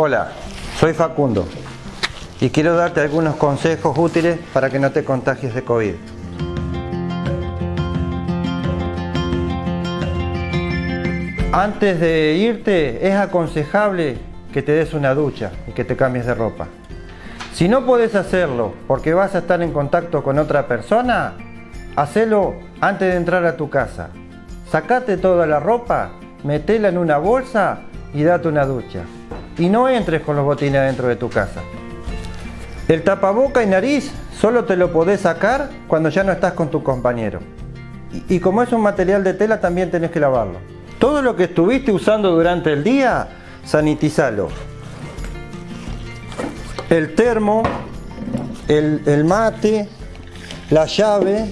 Hola, soy Facundo y quiero darte algunos consejos útiles para que no te contagies de COVID. Antes de irte es aconsejable que te des una ducha y que te cambies de ropa. Si no puedes hacerlo porque vas a estar en contacto con otra persona, hacelo antes de entrar a tu casa. Sacate toda la ropa, metela en una bolsa y date una ducha. Y no entres con los botines dentro de tu casa. El tapaboca y nariz solo te lo podés sacar cuando ya no estás con tu compañero. Y, como es un material de tela también tenés que lavarlo. Todo lo que estuviste usando durante el día, sanitizalo. El termo, el, el mate, la llave,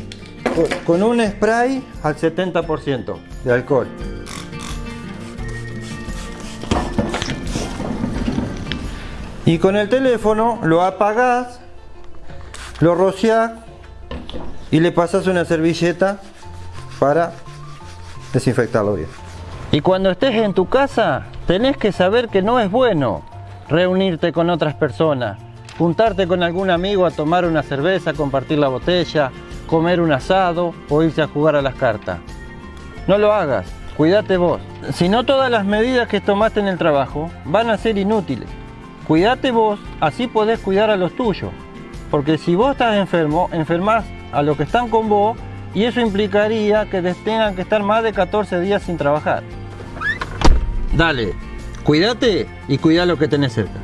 con un spray al 70% de alcohol. Y con el teléfono lo apagás, lo rociás y le pasas una servilleta para desinfectarlo bien. Y cuando estés en tu casa, tenés que saber que no es bueno reunirte con otras personas, juntarte con algún amigo a tomar una cerveza, compartir la botella, comer un asado o irse a jugar a las cartas. No lo hagas, cuídate vos. Si no todas las medidas que tomaste en el trabajo van a ser inútiles. Cuídate vos, así podés cuidar a los tuyos. Porque si vos estás enfermo, enfermas a los que están con vos y eso implicaría que tengan que estar más de 14 días sin trabajar. Dale, cuídate y cuida lo que tenés cerca.